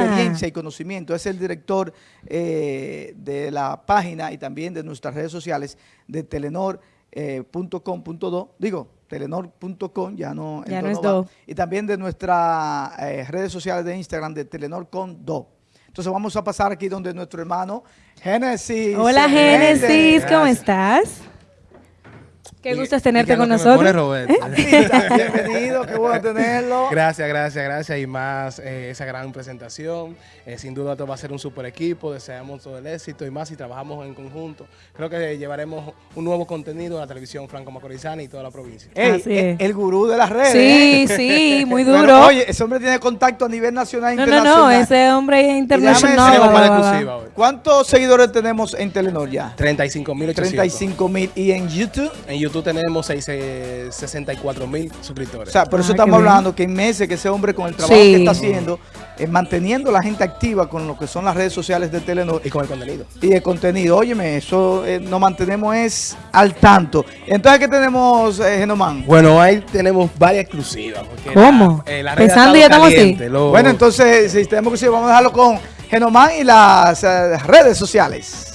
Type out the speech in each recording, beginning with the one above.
experiencia y conocimiento. Es el director eh, de la página y también de nuestras redes sociales de telenor.com.do, digo, telenor.com, ya no, Ya no es do. Y también de nuestras eh, redes sociales de Instagram de Telenor con Do. Entonces vamos a pasar aquí donde nuestro hermano Génesis. Hola. Génesis, ¿cómo Gracias. estás? Qué Y- gusto es tenerte con nosotros. Roberto. Bienvenido, qué bueno tenerlo. Gracias, gracias, gracias. Y más eh, esa gran presentación. Eh, sin duda esto va a ser un super equipo. Deseamos todo el éxito y más si trabajamos en conjunto. Creo que llevaremos un nuevo contenido a la televisión franco-macorizana y toda la provincia. Ey, Así el, es. el gurú de las redes. Sí, ¿eh? sí, muy duro. oye, ese hombre tiene contacto a nivel nacional e no, no, internacional. no, ese hombre es déjame internacional. decirle, va, va, va. ¿Cuántos seguidores tenemos en Telenor ya? 35.800. 35 mil. ¿Y en YouTube? En YouTube tenemos seis- eh, 64.000 suscriptores. O sea, por eso Ah, estamos bien. hablando que en meses que ese hombre con el trabajo Sí. que está haciendo, eh, manteniendo a la gente activa con lo que son las redes sociales de Telenor y con el contenido. y el contenido. Óyeme, eso eh, nos mantenemos es al tanto. Entonces, ¿qué tenemos, eh, Genomán? Bueno, ahí tenemos varias exclusivas. porque ¿Cómo? La, eh, la Pensando ya estamos así. caliente, lo- Bueno, entonces, si tenemos que seguir, vamos a dejarlo con Genomán y las eh, redes sociales.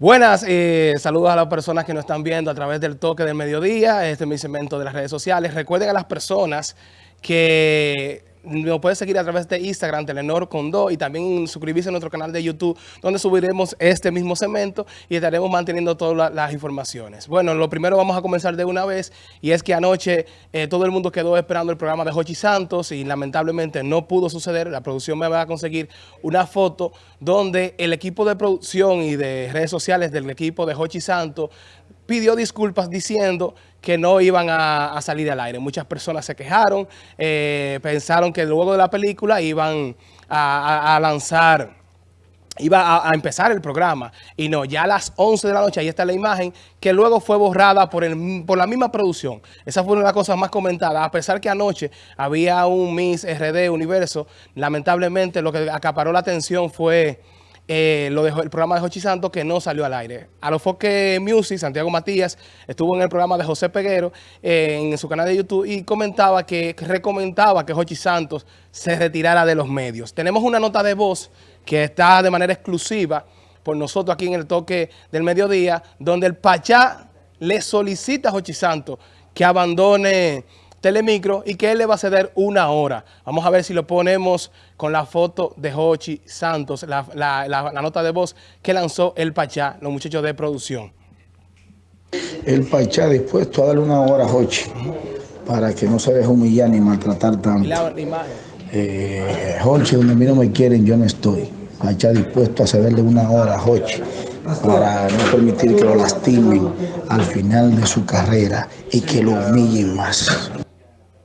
Buenas, eh, saludos a las personas que nos están viendo a través del toque del mediodía. Este es mi segmento de las redes sociales. Recuerden a las personas que nos pueden seguir a través de Instagram, Telenor con y también suscribirse a nuestro canal de YouTube, donde subiremos este mismo segmento y estaremos manteniendo todas la- las informaciones. Bueno, lo primero vamos a comenzar de una vez, y es que anoche eh, todo el mundo quedó esperando el programa de Jochi Santos y lamentablemente no pudo suceder. La producción me va a conseguir una foto donde el equipo de producción y de redes sociales del equipo de Jochi Santos pidió disculpas diciendo que no iban a, salir al aire. Muchas personas se quejaron, eh, pensaron que luego de la película iban a lanzar, iba a, a empezar el programa. Y no, ya a las 11 de la noche, ahí está la imagen, que luego fue borrada por, el, por la misma producción. Esa fue una de las cosas más comentadas. A pesar que anoche había un Miss RD Universo, lamentablemente lo que acaparó la atención fue eh, lo dejó el programa de Jochi Santos que no salió al aire. A lo Foque Music, Santiago Matías, estuvo en el programa de José Peguero eh, en su canal de YouTube y comentaba que, que recomendaba que Jochi Santos se retirara de los medios. Tenemos una nota de voz que está de manera exclusiva por nosotros aquí en el toque del mediodía, donde el Pachá le solicita a Jochi Santos que abandone Telemicro y que él le va a ceder una hora. Vamos a ver si lo ponemos con la foto de Jochi Santos, la, la- la- la nota de voz que lanzó el Pachá, los muchachos de producción. El Pachá dispuesto a darle una hora a Jochi para que no se deje humillar ni maltratar tanto. Eh, Jochi, donde a mí no me quieren, yo no estoy. Pachá dispuesto a cederle una hora a Jochi para no permitir que lo lastimen al final de su carrera y que lo humillen más.